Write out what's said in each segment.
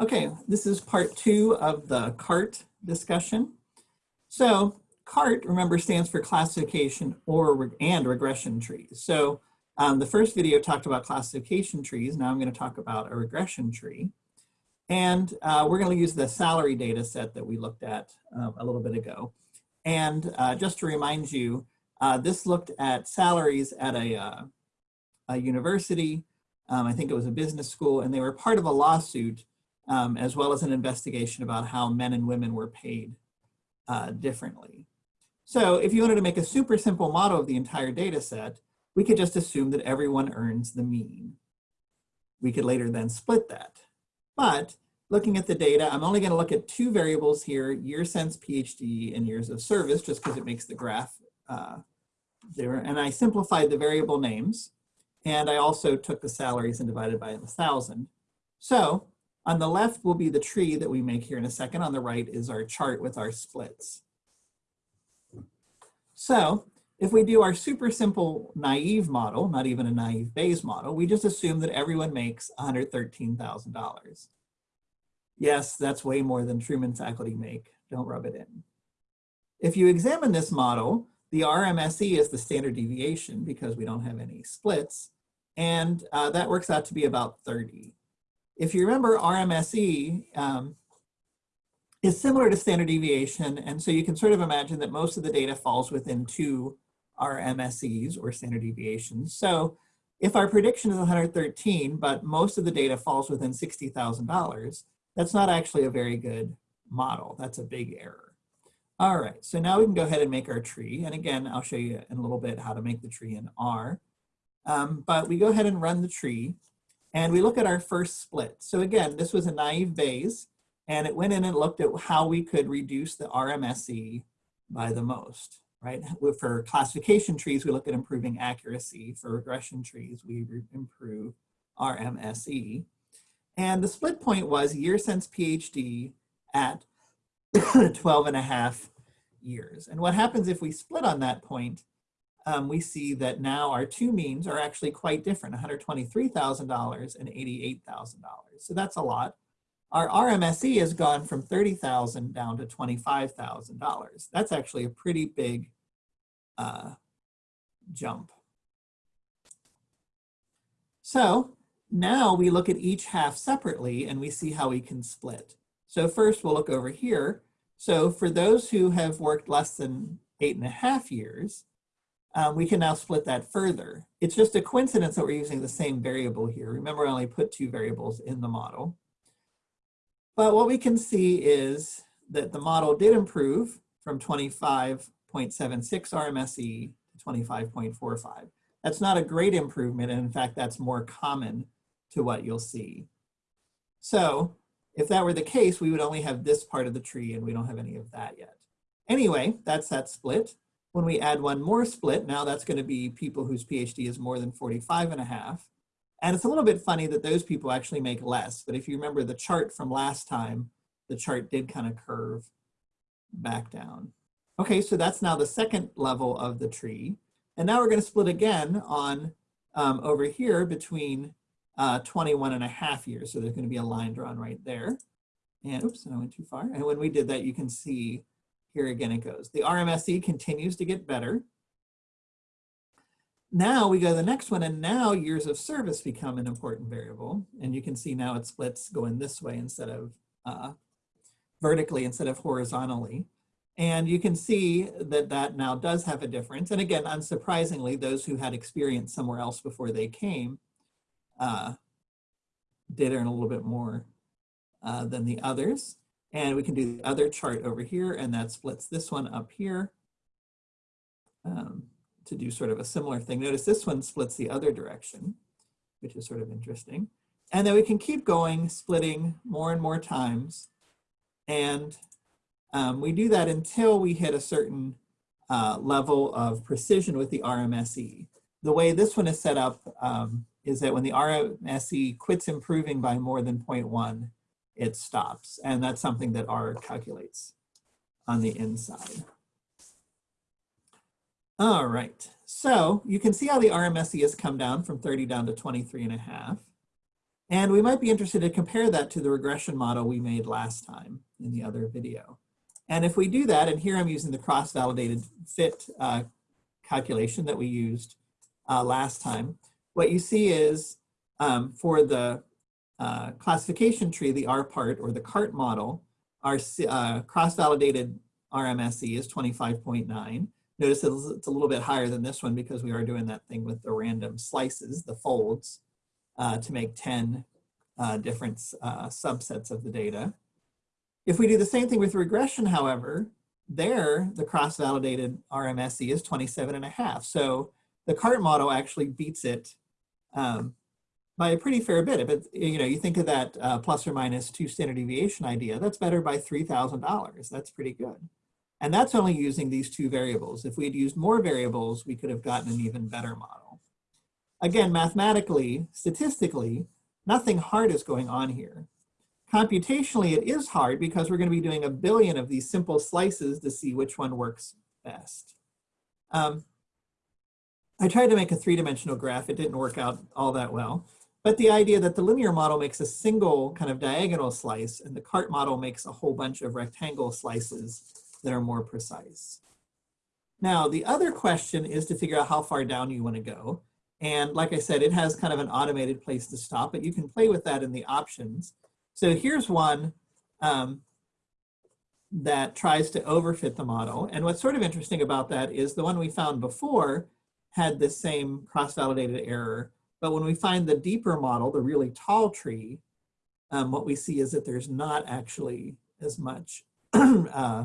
Okay, this is part two of the CART discussion. So CART, remember, stands for classification or and regression trees. So um, the first video talked about classification trees. Now I'm going to talk about a regression tree. And uh, we're going to use the salary data set that we looked at um, a little bit ago. And uh, just to remind you, uh, this looked at salaries at a, uh, a university. Um, I think it was a business school, and they were part of a lawsuit um, as well as an investigation about how men and women were paid uh, differently. So if you wanted to make a super simple model of the entire data set, we could just assume that everyone earns the mean. We could later then split that. But looking at the data, I'm only gonna look at two variables here, year since PhD and years of service, just because it makes the graph uh, there. And I simplified the variable names. And I also took the salaries and divided by a thousand. So on the left will be the tree that we make here in a second. On the right is our chart with our splits. So if we do our super simple naive model, not even a naive Bayes model, we just assume that everyone makes $113,000. Yes, that's way more than Truman faculty make. Don't rub it in. If you examine this model, the RMSE is the standard deviation because we don't have any splits. And uh, that works out to be about 30. If you remember RMSE um, is similar to standard deviation. And so you can sort of imagine that most of the data falls within two RMSEs or standard deviations. So if our prediction is 113, but most of the data falls within $60,000, that's not actually a very good model. That's a big error. All right, so now we can go ahead and make our tree. And again, I'll show you in a little bit how to make the tree in R. Um, but we go ahead and run the tree and we look at our first split. So again, this was a naive Bayes and it went in and looked at how we could reduce the RMSE by the most, right? For classification trees, we look at improving accuracy. For regression trees, we improve RMSE. And the split point was year since PhD at 12 and a half years. And what happens if we split on that point, um, we see that now our two means are actually quite different, $123,000 and $88,000. So that's a lot. Our RMSE has gone from 30,000 down to $25,000. That's actually a pretty big uh, jump. So now we look at each half separately and we see how we can split. So first we'll look over here. So for those who have worked less than eight and a half years, um, we can now split that further. It's just a coincidence that we're using the same variable here. Remember, I only put two variables in the model. But what we can see is that the model did improve from 25.76 RMSE to 25.45. That's not a great improvement, and in fact, that's more common to what you'll see. So if that were the case, we would only have this part of the tree and we don't have any of that yet. Anyway, that's that split. When we add one more split, now that's gonna be people whose PhD is more than 45 and a half. And it's a little bit funny that those people actually make less, but if you remember the chart from last time, the chart did kind of curve back down. Okay, so that's now the second level of the tree. And now we're gonna split again on um, over here between uh, 21 and a half years. So there's going to be a line drawn right there. And oops, I went too far. And when we did that, you can see here again it goes. The RMSE continues to get better. Now we go to the next one, and now years of service become an important variable. And you can see now it splits going this way instead of uh, vertically instead of horizontally. And you can see that that now does have a difference. And again, unsurprisingly, those who had experience somewhere else before they came uh, did earn a little bit more uh, than the others. And we can do the other chart over here, and that splits this one up here um, to do sort of a similar thing. Notice this one splits the other direction, which is sort of interesting. And then we can keep going, splitting more and more times. And um, we do that until we hit a certain uh, level of precision with the RMSE. The way this one is set up, um, is that when the RMSE quits improving by more than 0.1, it stops. And that's something that R calculates on the inside. All right, so you can see how the RMSE has come down from 30 down to 23 and a half. And we might be interested to compare that to the regression model we made last time in the other video. And if we do that, and here I'm using the cross-validated fit uh, calculation that we used uh, last time, what you see is um, for the uh, classification tree, the rpart or the CART model, our uh, cross-validated RMSE is 25.9. Notice it's a little bit higher than this one because we are doing that thing with the random slices, the folds, uh, to make 10 uh, different uh, subsets of the data. If we do the same thing with regression, however, there the cross-validated RMSE is 27 and a half. So the CART model actually beats it um, by a pretty fair bit. If it, you know, you think of that uh, plus or minus two standard deviation idea, that's better by $3,000. That's pretty good. And that's only using these two variables. If we had used more variables, we could have gotten an even better model. Again, mathematically, statistically, nothing hard is going on here. Computationally, it is hard because we're going to be doing a billion of these simple slices to see which one works best. Um, I tried to make a three-dimensional graph. It didn't work out all that well. But the idea that the linear model makes a single kind of diagonal slice and the CART model makes a whole bunch of rectangle slices that are more precise. Now, the other question is to figure out how far down you want to go. And like I said, it has kind of an automated place to stop, but you can play with that in the options. So here's one um, that tries to overfit the model. And what's sort of interesting about that is the one we found before had the same cross-validated error. But when we find the deeper model, the really tall tree, um, what we see is that there's not actually as much uh,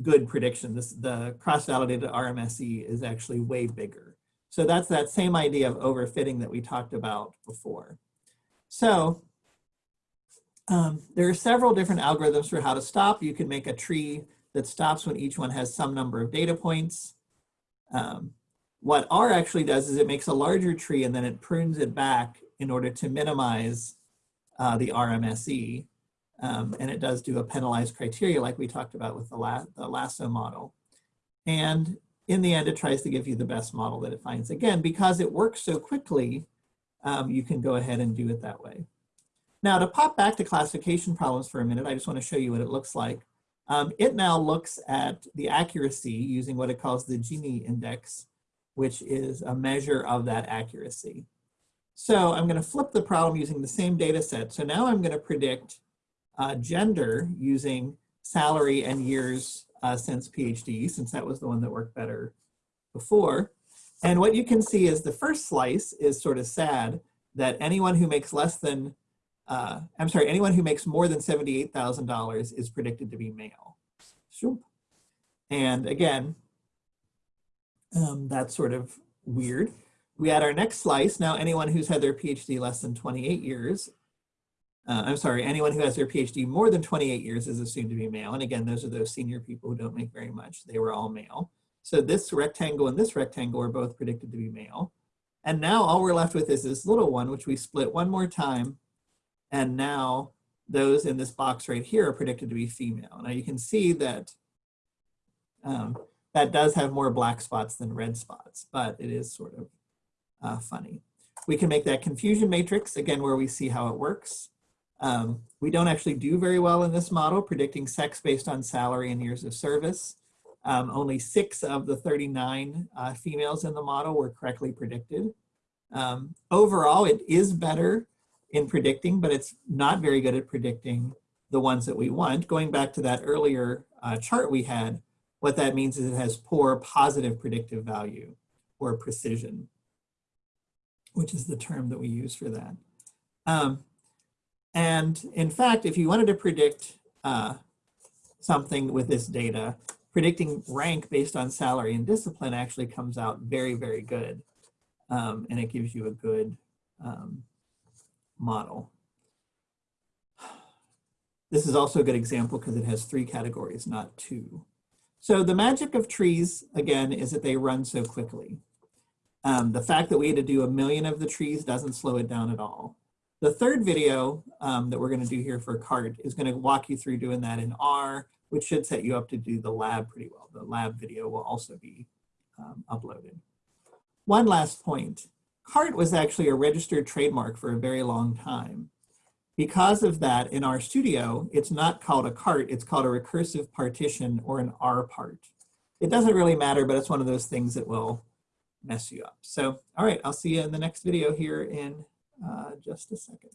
good prediction. This, the cross-validated RMSE is actually way bigger. So that's that same idea of overfitting that we talked about before. So um, there are several different algorithms for how to stop. You can make a tree that stops when each one has some number of data points. Um, what R actually does is it makes a larger tree and then it prunes it back in order to minimize uh, the RMSE. Um, and it does do a penalized criteria like we talked about with the, la the lasso model. And in the end, it tries to give you the best model that it finds. Again, because it works so quickly, um, you can go ahead and do it that way. Now to pop back to classification problems for a minute, I just want to show you what it looks like. Um, it now looks at the accuracy using what it calls the Gini index, which is a measure of that accuracy. So I'm going to flip the problem using the same data set. So now I'm going to predict uh, gender using salary and years uh, since PhD, since that was the one that worked better before. And what you can see is the first slice is sort of sad that anyone who makes less than uh, I'm sorry, anyone who makes more than $78,000 is predicted to be male. And again, um, that's sort of weird. We add our next slice. Now, anyone who's had their PhD less than 28 years, uh, I'm sorry, anyone who has their PhD more than 28 years is assumed to be male. And again, those are those senior people who don't make very much. They were all male. So this rectangle and this rectangle are both predicted to be male. And now all we're left with is this little one, which we split one more time and now those in this box right here are predicted to be female. Now you can see that um, that does have more black spots than red spots, but it is sort of uh, funny. We can make that confusion matrix, again, where we see how it works. Um, we don't actually do very well in this model, predicting sex based on salary and years of service. Um, only six of the 39 uh, females in the model were correctly predicted. Um, overall, it is better in predicting, but it's not very good at predicting the ones that we want. Going back to that earlier uh, chart we had, what that means is it has poor positive predictive value or precision, which is the term that we use for that. Um, and in fact, if you wanted to predict uh, something with this data, predicting rank based on salary and discipline actually comes out very, very good. Um, and it gives you a good um, model. This is also a good example because it has three categories, not two. So the magic of trees, again, is that they run so quickly. Um, the fact that we had to do a million of the trees doesn't slow it down at all. The third video um, that we're going to do here for CART is going to walk you through doing that in R, which should set you up to do the lab pretty well. The lab video will also be um, uploaded. One last point. CART was actually a registered trademark for a very long time. Because of that, in RStudio, it's not called a CART, it's called a recursive partition or an rpart. It doesn't really matter, but it's one of those things that will mess you up. So, all right, I'll see you in the next video here in uh, just a second.